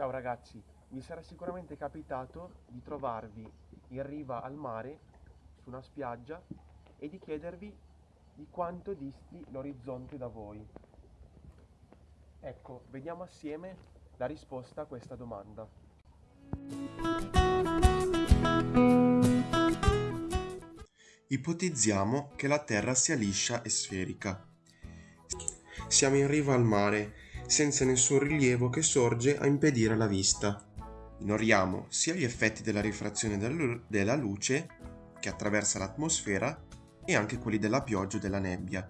Ciao ragazzi, vi sarà sicuramente capitato di trovarvi in riva al mare, su una spiaggia, e di chiedervi di quanto disti l'orizzonte da voi. Ecco, vediamo assieme la risposta a questa domanda. Ipotizziamo che la Terra sia liscia e sferica. Siamo in riva al mare senza nessun rilievo che sorge a impedire la vista. Ignoriamo sia gli effetti della rifrazione della luce che attraversa l'atmosfera e anche quelli della pioggia o della nebbia.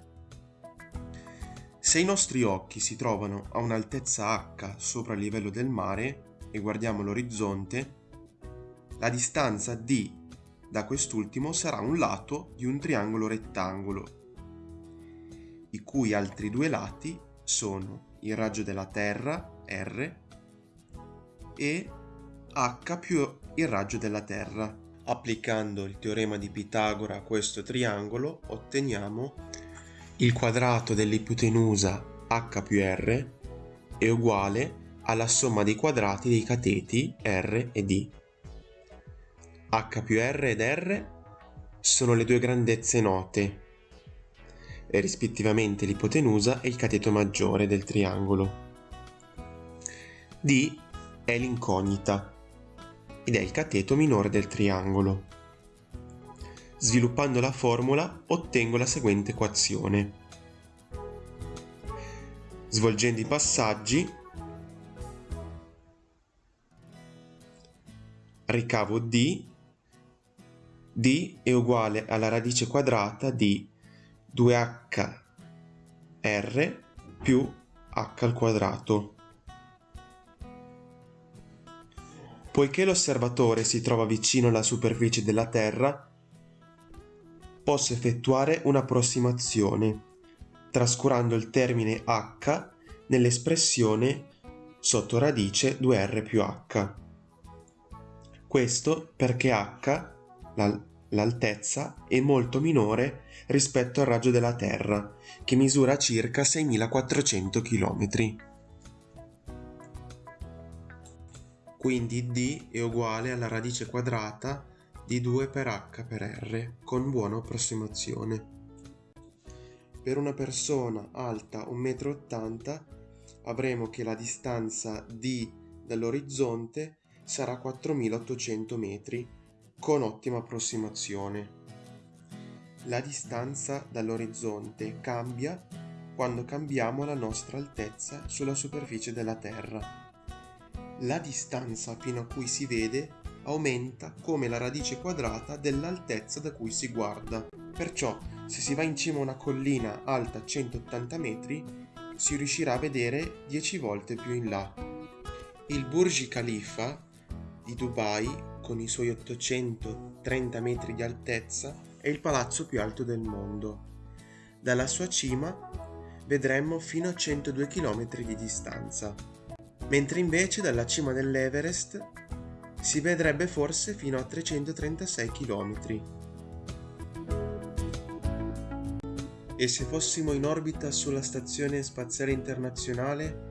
Se i nostri occhi si trovano a un'altezza h sopra il livello del mare e guardiamo l'orizzonte, la distanza d da quest'ultimo sarà un lato di un triangolo rettangolo, i cui altri due lati sono il raggio della Terra, R, e H più il raggio della Terra. Applicando il teorema di Pitagora a questo triangolo otteniamo il quadrato dell'ipotenusa H più R è uguale alla somma dei quadrati dei cateti R e D. H più R ed R sono le due grandezze note rispettivamente l'ipotenusa e il cateto maggiore del triangolo. D è l'incognita ed è il cateto minore del triangolo. Sviluppando la formula ottengo la seguente equazione. Svolgendo i passaggi ricavo D, D è uguale alla radice quadrata di 2hr più h al quadrato. Poiché l'osservatore si trova vicino alla superficie della Terra, posso effettuare un'approssimazione, trascurando il termine h nell'espressione sotto radice 2r più h. Questo perché h, la l'altezza è molto minore rispetto al raggio della Terra, che misura circa 6400 km. Quindi d è uguale alla radice quadrata di 2 per h per r, con buona approssimazione. Per una persona alta 1,80 m avremo che la distanza d dall'orizzonte sarà 4800 metri con ottima approssimazione. La distanza dall'orizzonte cambia quando cambiamo la nostra altezza sulla superficie della Terra. La distanza fino a cui si vede aumenta come la radice quadrata dell'altezza da cui si guarda. Perciò, se si va in cima a una collina alta 180 metri, si riuscirà a vedere 10 volte più in là. Il Burj Khalifa di Dubai con i suoi 830 metri di altezza, è il palazzo più alto del mondo. Dalla sua cima vedremmo fino a 102 km di distanza, mentre invece dalla cima dell'Everest si vedrebbe forse fino a 336 km. E se fossimo in orbita sulla Stazione Spaziale Internazionale